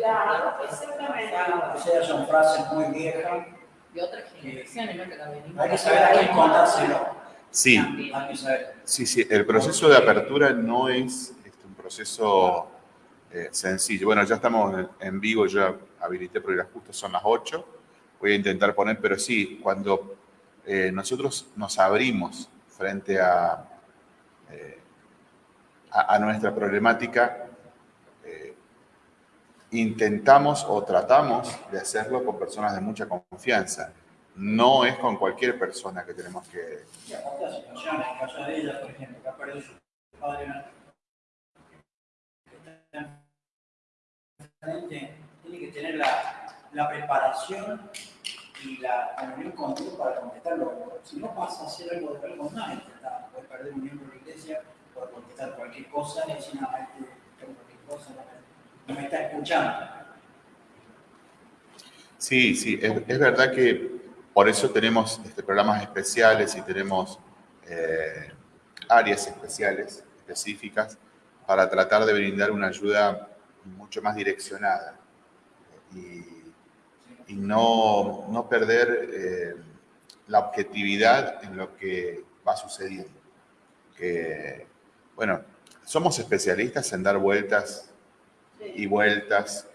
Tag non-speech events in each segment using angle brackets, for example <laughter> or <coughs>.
Claro, exactamente. Sea, son frases muy viejas. De otras generaciones, ¿no? Que Hay que saber a quién contárselo. Sí, Hay que saber. sí, sí. El proceso de apertura no es este, un proceso eh, sencillo. Bueno, ya estamos en- vivo, yo habilité porque justo son las 8. Voy a intentar poner, pero sí, cuando eh, nosotros nos abrimos frente a, eh, a, a nuestra problemática, intentamos o tratamos de hacerlo con personas de mucha confianza. No es con cualquier persona que tenemos que, Y aparte la situación, en el caso de ella, por ejemplo, que ha perdido su padre, tiene que tener la, la preparación y la comunión con Dios para contestarlo. Si no pasa a ser algo de con nadie, está, puede perder un miembro de la iglesia por contestar cualquier cosa y decir, no, este, cualquier cosa, no me, no me está escuchando. Sí, sí, es, verdad que por eso tenemos este, programas especiales y tenemos eh, áreas especiales, específicas, para tratar de brindar una ayuda mucho más direccionada y, y no, no perder eh, la objetividad en lo que va sucediendo. Bueno, somos especialistas en dar vueltas y vueltas.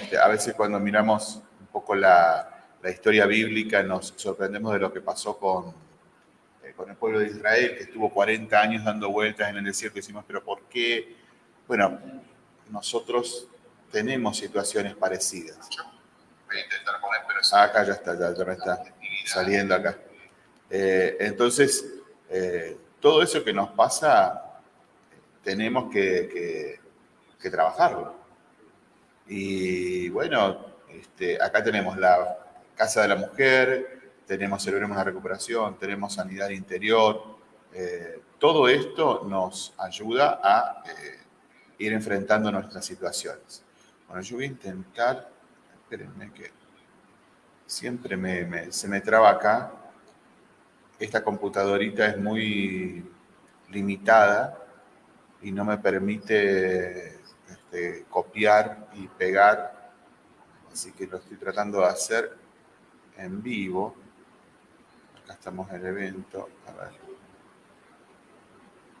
Este, a veces cuando miramos un poco la, la historia bíblica nos sorprendemos de lo que pasó con, eh, con el pueblo de Israel, que estuvo 40 años dando vueltas en el desierto y decimos, pero ¿por qué? Bueno, nosotros tenemos situaciones parecidas. Voy a intentar poner, pero acá ya está, ya, ya me está saliendo acá. Eh, entonces, eh, todo eso que nos pasa, tenemos que, que- que trabajarlo. Y bueno, este, acá tenemos la Casa de la Mujer, tenemos Celebremos la Recuperación, tenemos Sanidad Interior. Eh, todo esto nos ayuda a eh, ir enfrentando nuestras situaciones. Bueno, yo voy a intentar, espérenme que siempre me- se me traba acá. Esta computadorita es muy limitada y no me permite este, copiar y pegar. Así que lo estoy tratando de hacer en vivo. Acá estamos en el evento. A ver.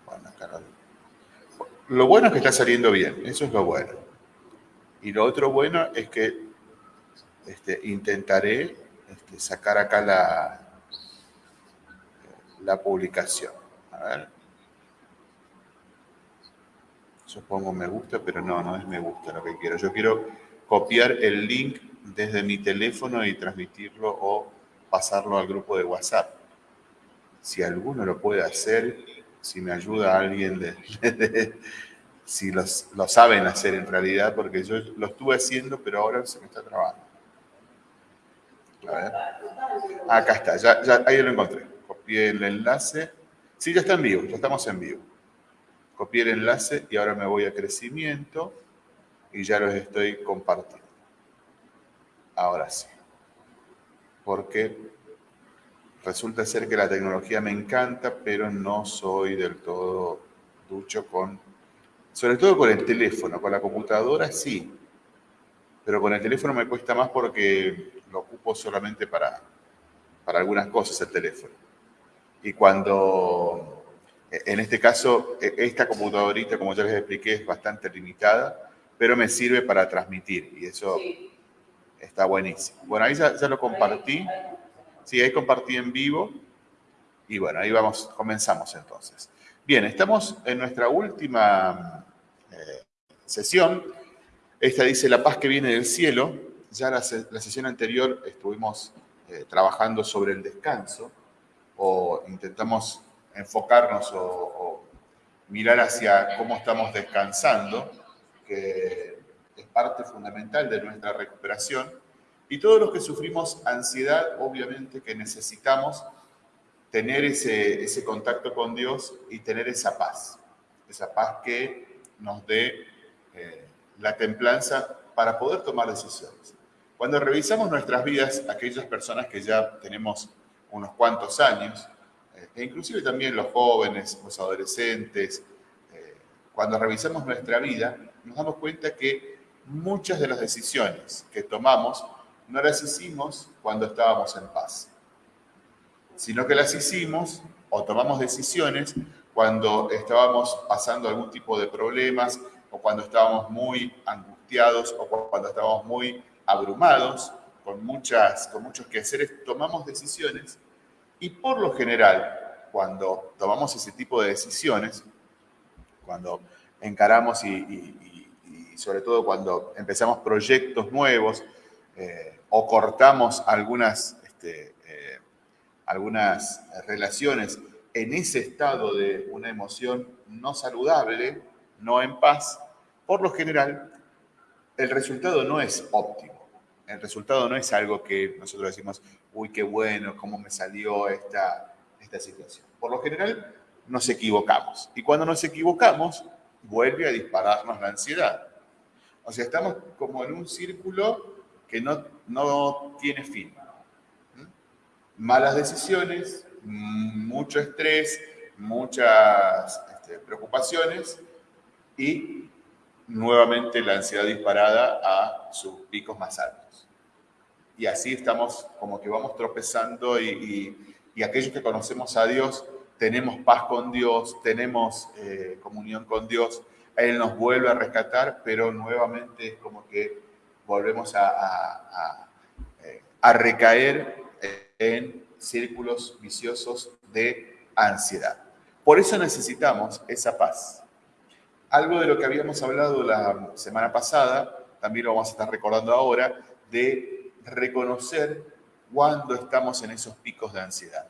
Bueno, acá Lo bueno es que está saliendo bien, eso es lo bueno. Y lo otro bueno es que este, intentaré este, sacar acá la, la publicación. A ver. Yo pongo me gusta, pero no, no es me gusta lo que quiero. Yo quiero copiar el link desde mi teléfono y transmitirlo o pasarlo al grupo de WhatsApp. Si alguno lo puede hacer, si me ayuda alguien <laughs> si los, lo saben hacer en realidad, porque yo lo estuve haciendo, pero ahora se me está trabando. A ver. Acá está, ya- ahí lo encontré. Copié el enlace. Sí, ya está en vivo, ya estamos en vivo. Copié el enlace y ahora me voy a crecimiento y ya los estoy compartiendo. Ahora sí. Porque resulta ser que la tecnología me encanta, pero no soy del todo ducho con, sobre todo con el teléfono, con la computadora sí, pero con el teléfono me cuesta más porque lo ocupo solamente para, para algunas cosas el teléfono. Y cuando, en este caso, e- esta computadorita, como ya les expliqué, es bastante limitada, pero me sirve para transmitir y eso Sí. está buenísimo. Bueno, ahí ya, ya lo compartí. Sí, ahí compartí en vivo. Y bueno, ahí vamos, comenzamos entonces. Bien, estamos en nuestra última eh, sesión. Esta dice La paz que viene del cielo. Ya la, se- la sesión anterior estuvimos eh, trabajando sobre el descanso o intentamos enfocarnos o, mirar hacia cómo estamos descansando, que es parte fundamental de nuestra recuperación. Y todos los que sufrimos ansiedad, obviamente que necesitamos tener ese, ese contacto con Dios y tener esa paz, esa paz que nos dé eh, la templanza para poder tomar decisiones. Cuando revisamos nuestras vidas, aquellas personas que ya tenemos unos cuantos años, e inclusive también los jóvenes, los adolescentes, eh, cuando revisamos nuestra vida, nos damos cuenta que muchas de las decisiones que tomamos no las hicimos cuando estábamos en paz, sino que las hicimos o tomamos decisiones cuando estábamos pasando algún tipo de problemas o cuando estábamos muy angustiados o cuando estábamos muy abrumados con, muchas, con muchos quehaceres, tomamos decisiones y por lo general, cuando tomamos ese tipo de decisiones, cuando encaramos y, sobre todo cuando empezamos proyectos nuevos eh, o cortamos algunas, este, eh, algunas relaciones en ese estado de una emoción no saludable, no en paz, por lo general el resultado no es óptimo. El resultado no es algo que nosotros decimos, uy, qué bueno, cómo me salió esta, esta situación. Por lo general nos equivocamos. Y cuando nos equivocamos, vuelve a dispararnos la ansiedad. O sea, estamos como en un círculo que no, no tiene fin. ¿Mm? Malas decisiones, mucho estrés, muchas este, preocupaciones y nuevamente la ansiedad disparada a sus picos más altos. Y así estamos como que vamos tropezando y, y, aquellos que conocemos a Dios, tenemos paz con Dios, tenemos eh, comunión con Dios, Él nos vuelve a rescatar, pero nuevamente es como que volvemos a, a, a eh, recaer en círculos viciosos de ansiedad. Por eso necesitamos esa paz. Algo de lo que habíamos hablado la semana pasada, también lo vamos a estar recordando ahora, de reconocer cuando estamos en esos picos de ansiedad.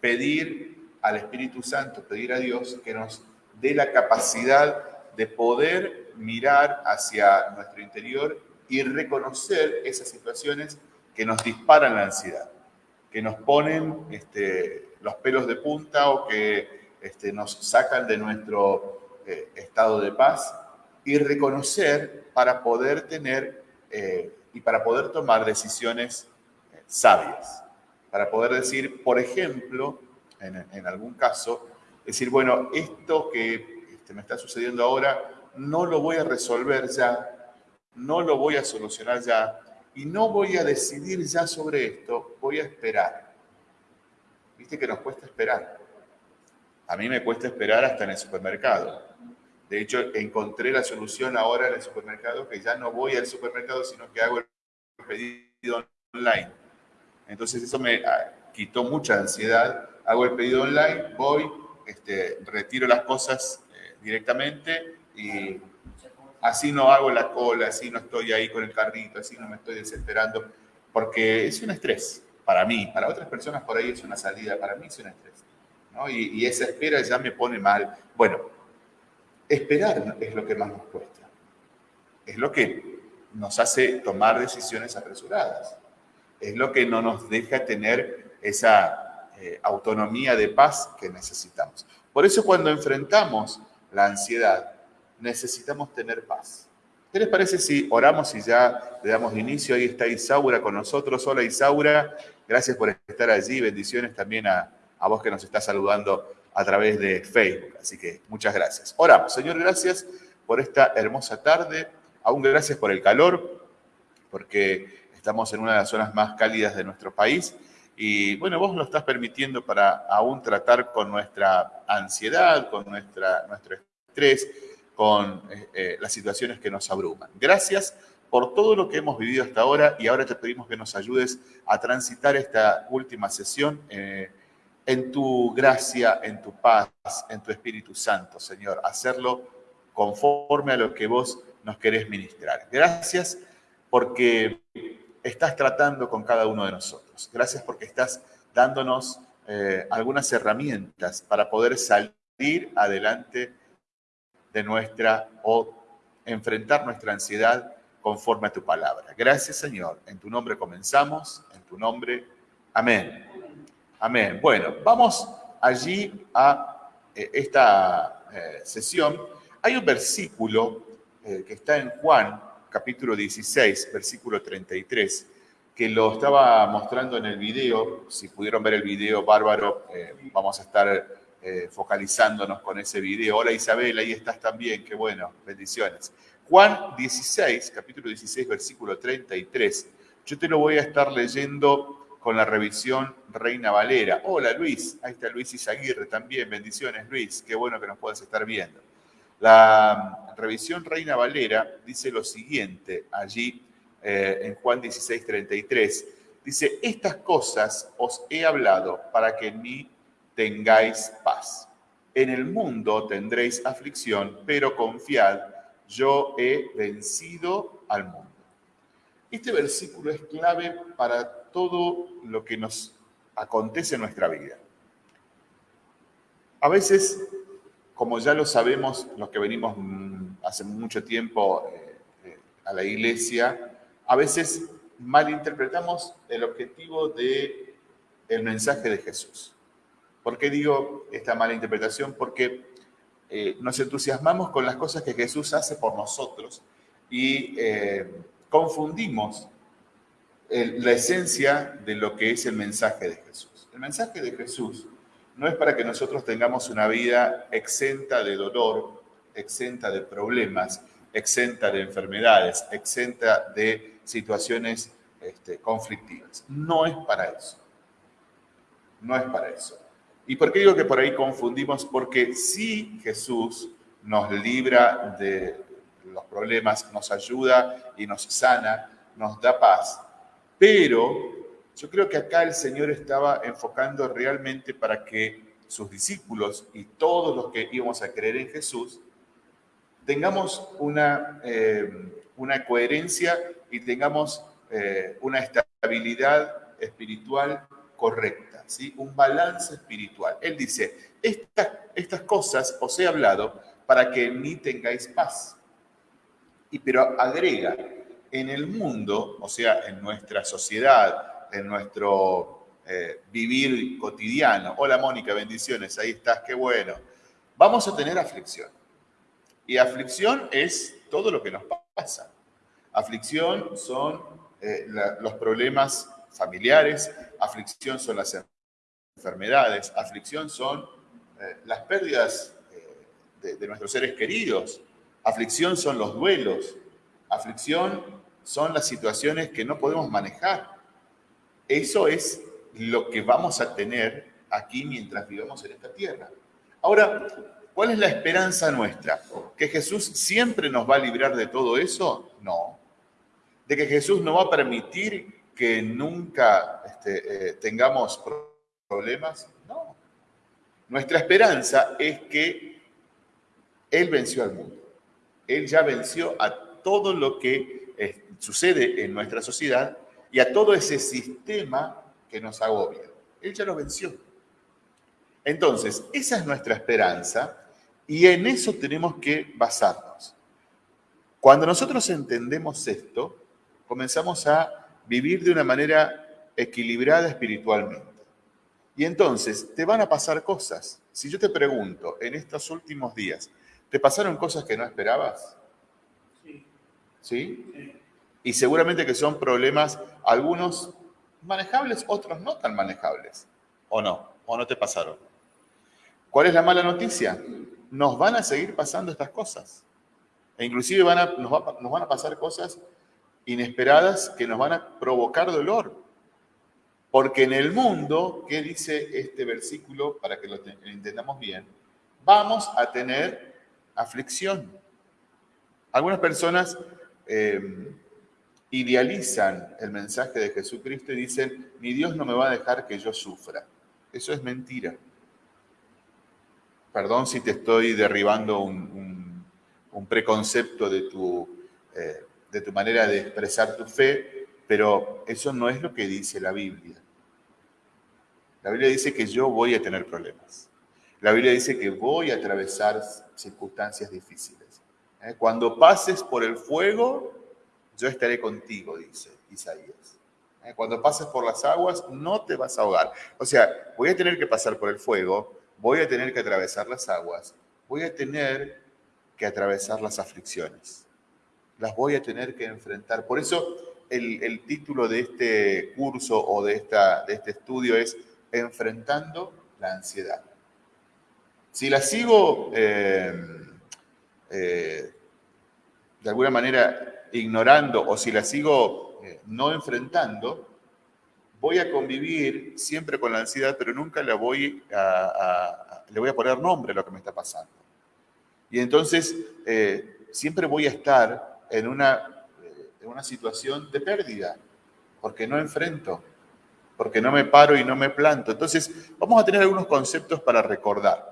Pedir al Espíritu Santo, pedir a Dios que nos dé la capacidad de poder mirar hacia nuestro interior y reconocer esas situaciones que nos disparan la ansiedad, que nos ponen este, los pelos de punta o que este, nos sacan de nuestro eh, estado de paz y reconocer para poder tener eh, y para poder tomar decisiones eh, sabias. Para poder decir, por ejemplo, en, algún caso, decir, bueno, esto que este, me está sucediendo ahora, no lo voy a resolver ya, no lo voy a solucionar ya, y no voy a decidir ya sobre esto, voy a esperar. Viste que nos cuesta esperar. A mí me cuesta esperar hasta en el supermercado. De hecho, encontré la solución ahora en el supermercado, que ya no voy al supermercado, sino que hago el pedido online. Entonces eso me ah, quitó mucha ansiedad. Hago el pedido online, voy, este, retiro las cosas eh, directamente y así no hago la cola, así no estoy ahí con el carrito, así no me estoy desesperando, porque es un estrés para mí, para otras personas por ahí es una salida, para mí es un estrés. Y, y esa espera ya me pone mal. Bueno, Esperar es lo que más nos cuesta. Es lo que nos hace tomar decisiones apresuradas. Es lo que no nos deja tener esa eh, autonomía de paz que necesitamos. Por eso cuando enfrentamos la ansiedad, necesitamos tener paz. ¿Qué les parece si oramos y ya le damos inicio? Ahí está Isaura con nosotros. Hola Isaura, gracias por estar allí. Bendiciones también a, a vos que nos está saludando a través de Facebook. Así que muchas gracias. Oramos, Señor, gracias por esta hermosa tarde. Aún gracias por el calor, porque estamos en una de las zonas más cálidas de nuestro país. Y bueno, vos lo estás permitiendo para aún tratar con nuestra ansiedad, con nuestra, nuestro estrés, con eh, eh, las situaciones que nos abruman. Gracias por todo lo que hemos vivido hasta ahora y ahora te pedimos que nos ayudes a transitar esta última sesión. Eh, en tu gracia, en tu paz, en tu Espíritu Santo, Señor. Hacerlo conforme a lo que vos nos querés ministrar. Gracias porque estás tratando con cada uno de nosotros. Gracias porque estás dándonos eh, algunas herramientas para poder salir adelante de nuestra o enfrentar nuestra ansiedad conforme a tu palabra. Gracias, Señor. En tu nombre comenzamos, en tu nombre. Amén. Amén. Bueno, vamos allí a eh, esta eh, sesión. Hay un versículo eh, que está en Juan, capítulo 16, versículo 33, que lo estaba mostrando en el video. Si pudieron ver el video, bárbaro, vamos a estar focalizándonos con ese video. Hola Isabel, ahí estás también, qué bueno, bendiciones. Juan 16, capítulo 16, versículo 33. Yo te lo voy a estar leyendo con la revisión Reina Valera. Hola Luis, ahí está Luis Izaguirre también. Bendiciones Luis, qué bueno que nos puedas estar viendo. La revisión Reina Valera dice lo siguiente allí eh, en Juan 16, 33. Dice, estas cosas os he hablado para que en mí tengáis paz. En el mundo tendréis aflicción, pero confiad, yo he vencido al mundo. Este versículo es clave para todo lo que nos acontece en nuestra vida. A veces, como ya lo sabemos, los que venimos mm, hace mucho tiempo eh, eh, a la iglesia, a veces malinterpretamos el objetivo del el mensaje de Jesús. ¿Por qué digo esta mala interpretación? Porque eh, nos entusiasmamos con las cosas que Jesús hace por nosotros y confundimos la esencia de lo que es el mensaje de Jesús. El mensaje de Jesús no es para que nosotros tengamos una vida exenta de dolor, exenta de problemas, exenta de enfermedades, exenta de situaciones este, conflictivas. No es para eso. No es para eso. ¿Y por qué digo que por ahí confundimos? Porque sí Jesús nos libra de los problemas, nos ayuda y nos sana, nos da paz. Pero yo creo que acá el Señor estaba enfocando realmente para que sus discípulos y todos los que íbamos a creer en Jesús tengamos una, eh, una coherencia y tengamos eh, una estabilidad espiritual correcta, ¿sí? un balance espiritual. Él dice, estas cosas os he hablado para que en mí tengáis paz. Y pero agrega, en el mundo, o sea, en nuestra sociedad, en nuestro eh, vivir cotidiano. Hola Mónica, bendiciones, ahí estás, qué bueno. Vamos a tener aflicción. Y aflicción es todo lo que nos pasa. Aflicción son eh, los problemas familiares, aflicción son las enfermedades, aflicción son eh, las pérdidas de, nuestros seres queridos, aflicción son los duelos, aflicción son las situaciones que no podemos manejar. Eso es lo que vamos a tener aquí mientras vivamos en esta tierra. Ahora, ¿cuál es la esperanza nuestra? ¿Que Jesús siempre nos va a librar de todo eso? No de que Jesús no va a permitir que nunca este, eh, tengamos problemas. No. Nuestra esperanza es que Él venció al mundo. Él ya venció a todo lo que sucede en nuestra sociedad y a todo ese sistema que nos agobia. Él ya lo venció. Entonces, esa es nuestra esperanza y en eso tenemos que basarnos. Cuando nosotros entendemos esto, comenzamos a vivir de una manera equilibrada espiritualmente. Y entonces te van a pasar cosas. Si yo te pregunto, en estos últimos días, ¿te pasaron cosas que no esperabas? Sí. Y seguramente que son problemas, algunos manejables, otros no tan manejables. ¿O no? ¿O no te pasaron? ¿Cuál es la mala noticia? Nos van a seguir pasando estas cosas. E inclusive van a, nos van a pasar cosas inesperadas que nos van a provocar dolor. Porque en el mundo, ¿qué dice este versículo para que lo, entendamos bien? Vamos a tener aflicción. Algunas personas em, idealizan el mensaje de Jesucristo y dicen, mi Dios no me va a dejar que yo sufra. Eso es mentira. Perdón si te estoy derribando un, preconcepto de tu eh, de tu manera de expresar tu fe, pero eso no es lo que dice la Biblia. La Biblia dice que yo voy a tener problemas. La Biblia dice que voy a atravesar circunstancias difíciles. ¿Eh? Cuando pases por el fuego, yo estaré contigo, dice Isaías. ¿Eh? Cuando pases por las aguas, no te vas a ahogar. O sea, voy a tener que pasar por el fuego, voy a tener que atravesar las aguas, voy a tener que atravesar las aflicciones las voy a tener que enfrentar. Por eso el, título de este curso o de, esta, de este estudio es Enfrentando la ansiedad. Si la sigo eh, eh, de alguna manera ignorando o si la sigo eh, no enfrentando, voy a convivir siempre con la ansiedad, pero nunca voy a, le voy a poner nombre a lo que me está pasando. Y entonces eh, siempre voy a estar en una, en una situación de pérdida, porque no enfrento, porque no me paro y no me planto. Entonces, vamos a tener algunos conceptos para recordar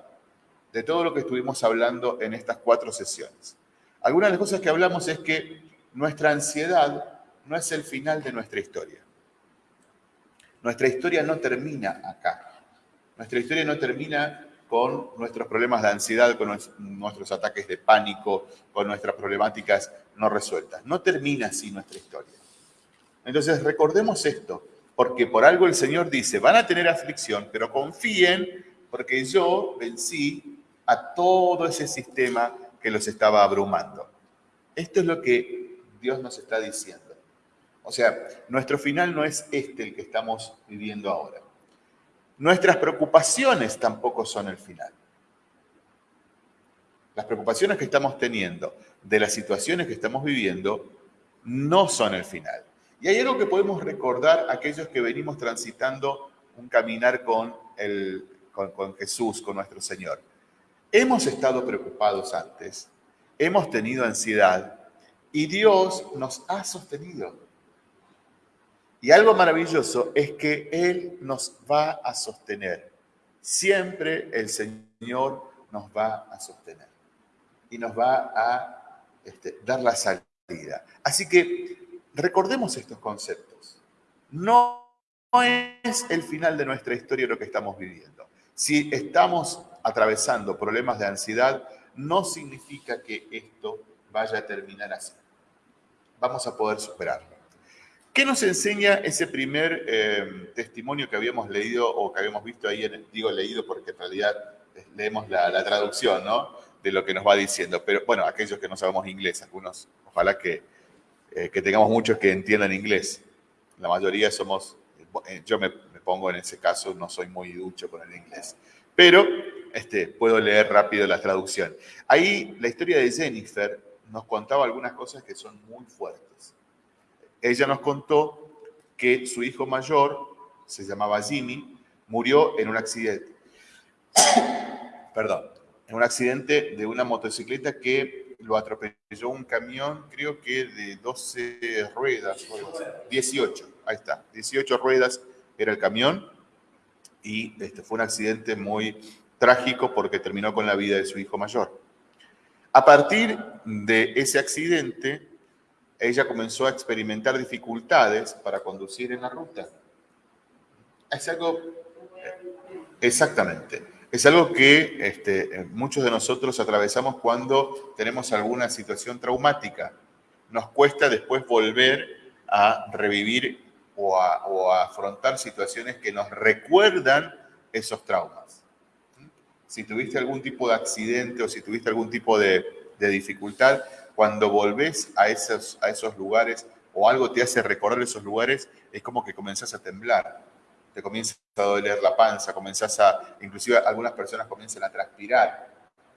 de todo lo que estuvimos hablando en estas cuatro sesiones. Algunas de las cosas que hablamos es que nuestra ansiedad no es el final de nuestra historia. Nuestra historia no termina acá. Nuestra historia no termina con nuestros problemas de ansiedad, con nuestros ataques de pánico, con nuestras problemáticas no resueltas. No termina así nuestra historia. Entonces recordemos esto, porque por algo el Señor dice, van a tener aflicción, pero confíen porque yo vencí a todo ese sistema que los estaba abrumando. Esto es lo que Dios nos está diciendo. O sea, nuestro final no es este el que estamos viviendo ahora. Nuestras preocupaciones tampoco son el final. Las preocupaciones que estamos teniendo de las situaciones que estamos viviendo no son el final. Y hay algo que podemos recordar aquellos que venimos transitando un caminar con, el, con Jesús, con nuestro Señor. Hemos estado preocupados antes, hemos tenido ansiedad y Dios nos ha sostenido. Y algo maravilloso es que Él nos va a sostener. Siempre el Señor nos va a sostener y nos va a este, dar la salida. Así que recordemos estos conceptos. No es el final de nuestra historia lo que estamos viviendo. Si estamos atravesando problemas de ansiedad, no significa que esto vaya a terminar así. Vamos a poder superarlo. ¿Qué nos enseña ese primer eh, testimonio que habíamos leído o que habíamos visto ahí? En, digo leído porque en realidad eh, leemos la, traducción, ¿no? De lo que nos va diciendo. Pero bueno, aquellos que no sabemos inglés, algunos, ojalá que, eh, que tengamos muchos que entiendan inglés. La mayoría somos, yo me, pongo en ese caso, no soy muy ducho con el inglés. Pero este, puedo leer rápido la traducción. Ahí la historia de Jennifer nos contaba algunas cosas que son muy fuertes ella nos contó que su hijo mayor, se llamaba Jimmy, murió en un accidente. <coughs> Perdón, en un accidente de una motocicleta que lo atropelló un camión, creo que de 12 ruedas, 18, ahí está, 18 ruedas era el camión y este, fue un accidente muy trágico porque terminó con la vida de su hijo mayor. A partir de ese accidente, ella comenzó a experimentar dificultades para conducir en la ruta. Es algo, exactamente, es algo que este, muchos de nosotros atravesamos cuando tenemos alguna situación traumática. Nos cuesta después volver a revivir o a, afrontar situaciones que nos recuerdan esos traumas. Si tuviste algún tipo de accidente o si tuviste algún tipo de, dificultad, cuando volvés a esos, a esos lugares o algo te hace recordar esos lugares, es como que comenzás a temblar, te comienza a doler la panza, comenzás a, inclusive algunas personas comienzan a transpirar.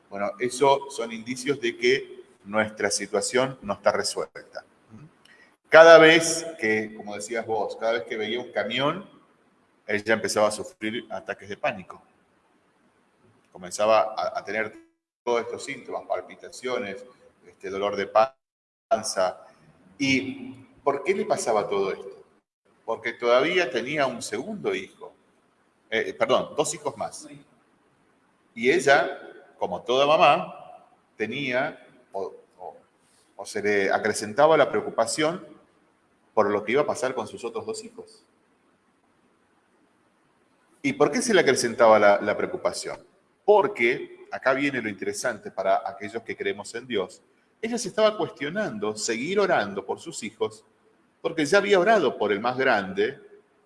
Bueno, eso son indicios de que nuestra situación no está resuelta. Cada vez que, como decías vos, cada vez que veía un camión, ella empezaba a sufrir ataques de pánico. Comenzaba a, tener todos estos síntomas, palpitaciones, este dolor de panza. ¿Y por qué le pasaba todo esto? Porque todavía tenía un segundo hijo, eh, perdón, dos hijos más. Y ella, como toda mamá, tenía o, o se le acrecentaba la preocupación por lo que iba a pasar con sus otros dos hijos. ¿Y por qué se le acrecentaba la, preocupación? Porque, acá viene lo interesante para aquellos que creemos en Dios, ella se estaba cuestionando seguir orando por sus hijos, porque ya había orado por el más grande,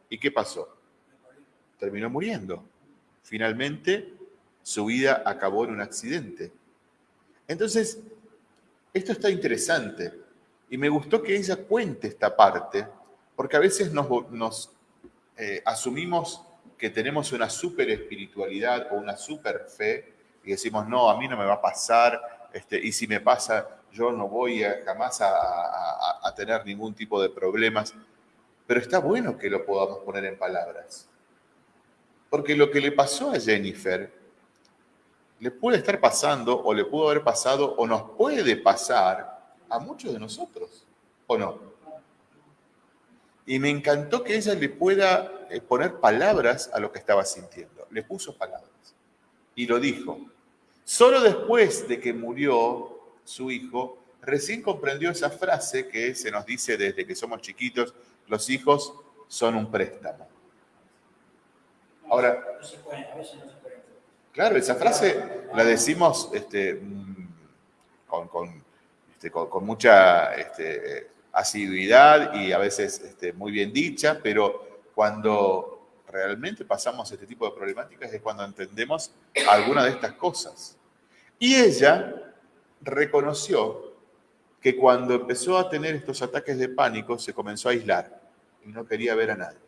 ¿y qué pasó? Terminó muriendo. Finalmente, su vida acabó en un accidente. Entonces, esto está interesante y me gustó que ella cuente esta parte, porque a veces nos, eh, asumimos que tenemos una super espiritualidad o una super fe y decimos, no, a mí no me va a pasar, este, y si me pasa, yo no voy a, jamás a, a- a tener ningún tipo de problemas, pero está bueno que lo podamos poner en palabras. Porque lo que le pasó a Jennifer le puede estar pasando o le pudo haber pasado o nos puede pasar a muchos de nosotros, ¿o no? Y me encantó que ella le pueda eh, poner palabras a lo que estaba sintiendo. Le puso palabras. Y lo dijo. Solo después de que murió su hijo, recién comprendió esa frase que se nos dice desde que somos chiquitos, los hijos son un préstamo. Ahora. Claro, esa frase la decimos este, mm, con, con, este, con- con mucha este, asiduidad y a veces este, muy bien dicha, pero cuando realmente pasamos este tipo de problemáticas es cuando entendemos alguna de estas cosas. Y ella reconoció que cuando empezó a tener estos ataques de pánico se comenzó a aislar y no quería ver a nadie.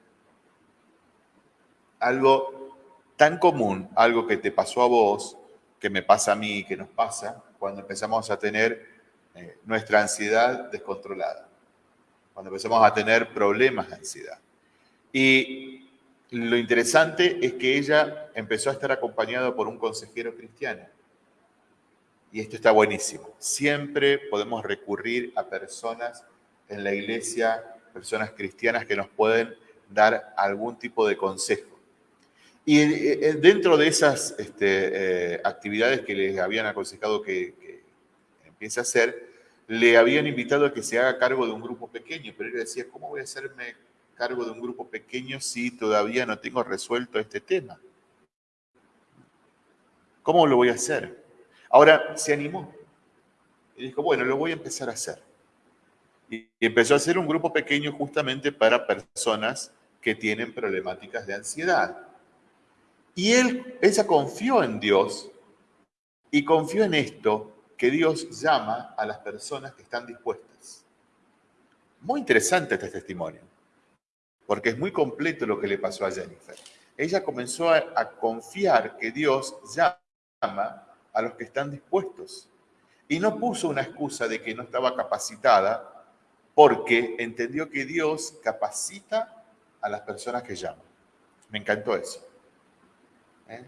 Algo tan común, algo que te pasó a vos, que me pasa a mí, que nos pasa, cuando empezamos a tener eh, nuestra ansiedad descontrolada, cuando empezamos a tener problemas de ansiedad. Y lo interesante es que ella empezó a estar acompañada por un consejero cristiano. Y esto está buenísimo. Siempre podemos recurrir a personas en la iglesia, personas cristianas que nos pueden dar algún tipo de consejo. Y eh, eh, dentro de esas este, eh, actividades que les habían aconsejado que, que empiece a hacer, le habían invitado a que se haga cargo de un grupo pequeño, pero él decía, ¿cómo voy a hacerme cargo de un grupo pequeño si todavía no tengo resuelto este tema? ¿Cómo lo voy a hacer? Ahora se animó y dijo, bueno, lo voy a empezar a hacer. Y empezó a hacer un grupo pequeño justamente para personas que tienen problemáticas de ansiedad. Y él, ella confió en Dios y confió en esto que Dios llama a las personas que están dispuestas. Muy interesante este testimonio, porque es muy completo lo que le pasó a Jennifer. Ella comenzó a, confiar que Dios llama a los que están dispuestos. Y no puso una excusa de que no estaba capacitada, porque entendió que Dios capacita a las personas que llaman. Me encantó eso. ¿eh?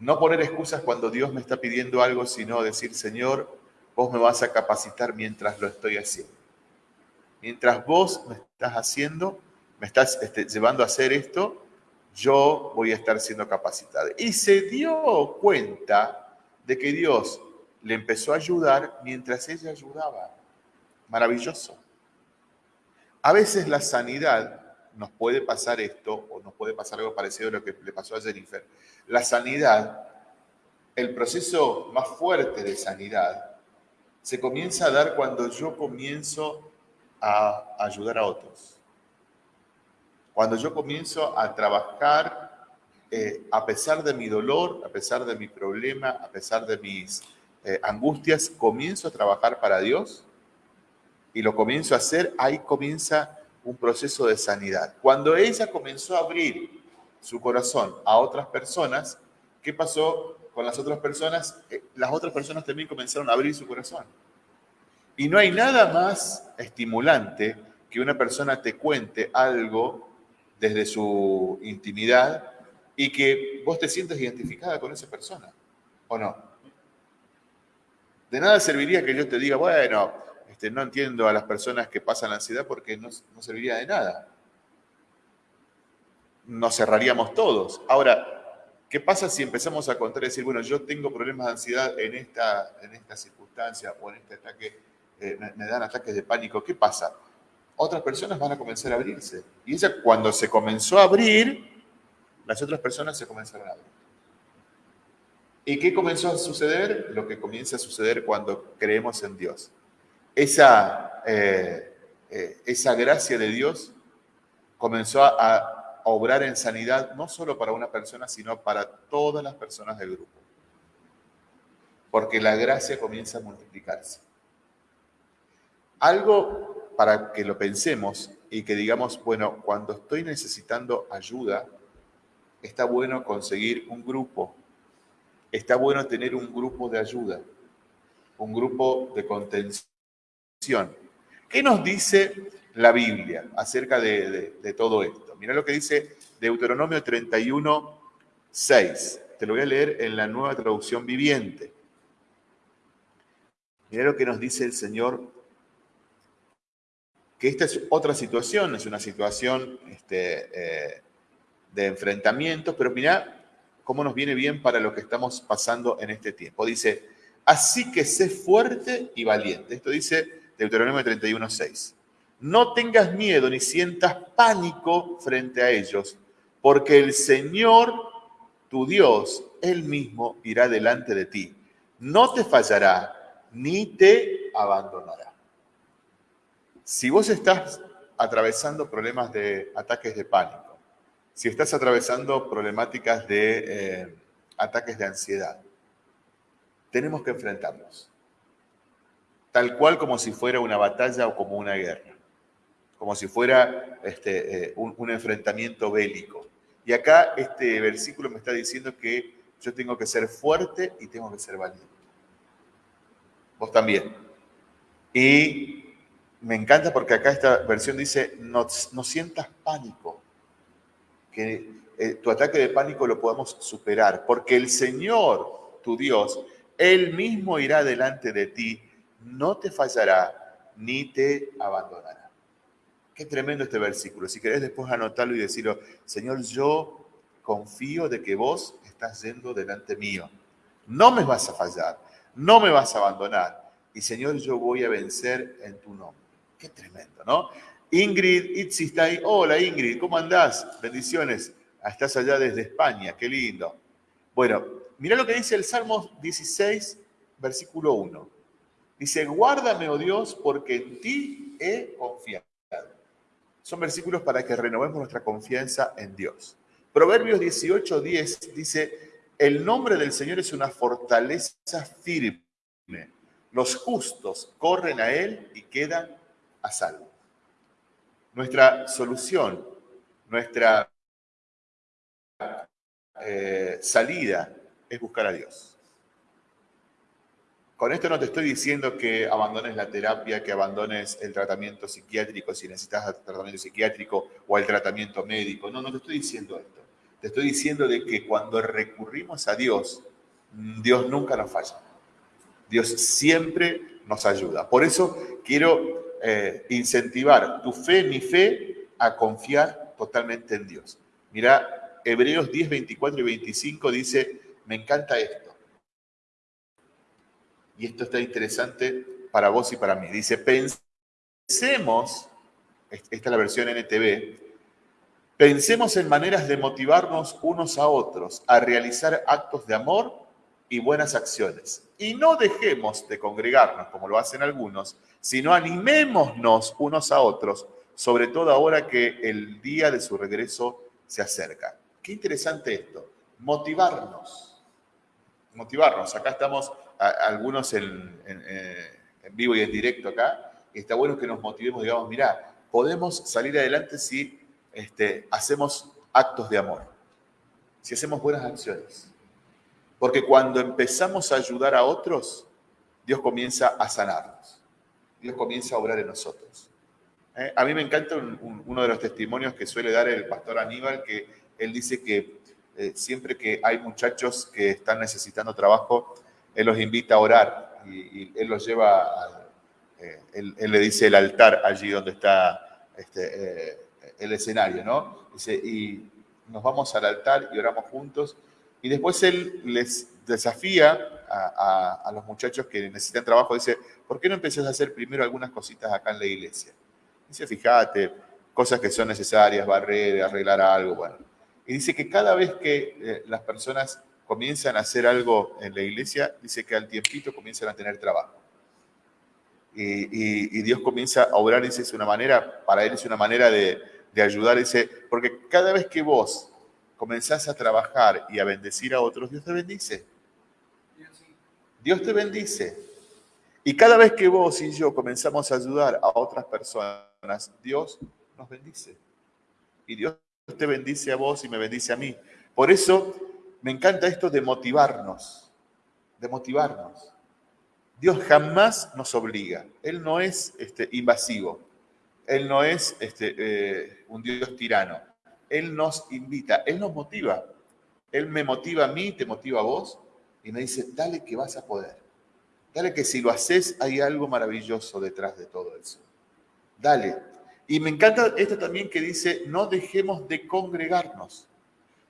No poner excusas cuando Dios me está pidiendo algo, sino decir, Señor, vos me vas a capacitar mientras lo estoy haciendo. Mientras vos me estás haciendo, me estás este, llevando a hacer esto, yo voy a estar siendo capacitado. Y se dio cuenta de que Dios le empezó a ayudar mientras ella ayudaba. Maravilloso. A veces la sanidad, nos puede pasar esto, o nos puede pasar algo parecido a lo que le pasó a Jennifer. La sanidad, el proceso más fuerte de sanidad, se comienza a dar cuando yo comienzo a ayudar a otros. Cuando yo comienzo a trabajar eh, a pesar de mi dolor, a pesar de mi problema, a pesar de mis eh, angustias, comienzo a trabajar para Dios y lo comienzo a hacer, ahí comienza un proceso de sanidad. Cuando ella comenzó a abrir su corazón a otras personas, ¿qué pasó con las otras personas? Eh, Las otras personas también comenzaron a abrir su corazón. Y no hay nada más estimulante que una persona te cuente algo desde su intimidad y que vos te sientas identificada con esa persona, ¿o no? De nada serviría que yo te diga, bueno, este, no entiendo a las personas que pasan ansiedad porque no, no serviría de nada. Nos cerraríamos todos. Ahora, ¿qué pasa si empezamos a contar y decir, bueno, yo tengo problemas de ansiedad en esta, en circunstancia o en este ataque, eh, me, me dan ataques de pánico? ¿Qué pasa? Otras personas van a comenzar a abrirse. Y ella cuando se comenzó a abrir, las otras personas se comenzaron a abrir. ¿Y qué comenzó a suceder? Lo que comienza a suceder cuando creemos en Dios. Esa, eh, eh, esa gracia de Dios comenzó a, a obrar en sanidad no solo para una persona, sino para todas las personas del grupo. Porque la gracia comienza a multiplicarse. Algo para que lo pensemos y que digamos, bueno, cuando estoy necesitando ayuda, está bueno conseguir un grupo, está bueno tener un grupo de ayuda. un grupo de contención. ¿Qué nos dice la Biblia acerca de, todo esto? Mira lo que dice Deuteronomio 31, 6. Te lo voy a leer en la nueva traducción viviente. Mira lo que nos dice el Señor, que esta es otra situación, es una situación este, eh, de enfrentamiento, pero mira cómo nos viene bien para lo que estamos pasando en este tiempo. Dice, así que sé fuerte y valiente. Esto dice Deuteronomio 31, 6. No tengas miedo ni sientas pánico frente a ellos, porque el Señor, tu Dios, Él mismo irá delante de ti. No te fallará, ni te abandonará. Si vos estás atravesando problemas de ataques de pánico, si estás atravesando problemáticas de eh, ataques de ansiedad, tenemos que enfrentarlos. Tal cual como si fuera una batalla o como una guerra como si fuera este, eh, un, enfrentamiento bélico. Y acá este versículo me está diciendo que yo tengo que ser fuerte y tengo que ser valiente. Vos también. Y me encanta porque acá esta versión dice, no, no sientas pánico, que eh, tu ataque de pánico lo podamos superar, porque el Señor, tu Dios, Él mismo irá delante de ti, no te fallará ni te abandonará. Qué tremendo este versículo. Si querés después anotarlo y decirlo, Señor, yo confío de que vos estás yendo delante mío. No me vas a fallar, no me vas a abandonar. Y Señor, yo voy a vencer en tu nombre. Qué tremendo, ¿no? Ingrid Itzi está ahí. Hola Ingrid, ¿cómo andás? Bendiciones. Estás allá desde España, qué lindo. Bueno, mira lo que dice el Salmo 16, versículo 1. Dice, guárdame, oh Dios, porque en ti he confiado. Son versículos para que renovemos nuestra confianza en Dios. Proverbios 18, 10 dice, el nombre del Señor es una fortaleza firme. Los justos corren a Él y quedan a salvo. Nuestra solución, nuestra eh, salida es buscar a Dios. Con esto no te estoy diciendo que abandones la terapia, que abandones el tratamiento psiquiátrico si necesitas tratamiento psiquiátrico o el tratamiento médico. No, no te estoy diciendo esto. Te estoy diciendo de que cuando recurrimos a Dios, Dios nunca nos falla. Dios siempre nos ayuda. Por eso quiero eh, incentivar tu fe, mi fe, a confiar totalmente en Dios. Mira, Hebreos 10, 24 y 25 dice, me encanta esto y esto está interesante para vos y para mí. Dice, pensemos, esta es la versión NTV, pensemos en maneras de motivarnos unos a otros a realizar actos de amor y buenas acciones. Y no dejemos de congregarnos como lo hacen algunos, sino animémonos unos a otros, sobre todo ahora que el día de su regreso se acerca. Qué interesante esto, motivarnos. Motivarnos. Acá estamos algunos en, vivo y en directo acá, está bueno que nos motivemos, digamos, mira, podemos salir adelante si este, hacemos actos de amor, si hacemos buenas acciones. Porque cuando empezamos a ayudar a otros, Dios comienza a sanarnos. Dios comienza a obrar en nosotros. ¿Eh? A mí me encanta uno de los testimonios que suele dar el pastor Aníbal, que él dice que eh, siempre que hay muchachos que están necesitando trabajo, él los invita a orar y, él los lleva, eh, él, le dice el altar allí donde está este, eh, el escenario, ¿no? Dice, y nos vamos al altar y oramos juntos. Y después él les desafía a, los muchachos que necesitan trabajo, dice, ¿por qué no empezás a hacer primero algunas cositas acá en la iglesia? Dice, fíjate, cosas que son necesarias, barrer, arreglar algo, bueno. Y dice que cada vez que eh, las personas comienzan a hacer algo en la iglesia, dice que al tiempito comienzan a tener trabajo. Y, Dios comienza a obrar, dice, es una manera, para Él es una manera de, ayudar, dice, porque cada vez que vos comenzás a trabajar y a bendecir a otros, Dios te bendice. Dios te bendice. Y cada vez que vos y yo comenzamos a ayudar a otras personas, Dios nos bendice. Y Dios te bendice a vos y me bendice a mí. Por eso me encanta esto de motivarnos, de motivarnos, Dios jamás nos obliga. Él no es este, invasivo. Él no es este, eh, un Dios tirano. Él nos invita, Él nos motiva. Él me motiva a mí, te motiva a vos y me dice, dale que vas a poder. Dale que si lo haces hay algo maravilloso detrás de todo eso. Dale. Y me encanta esto también que dice, no dejemos de congregarnos.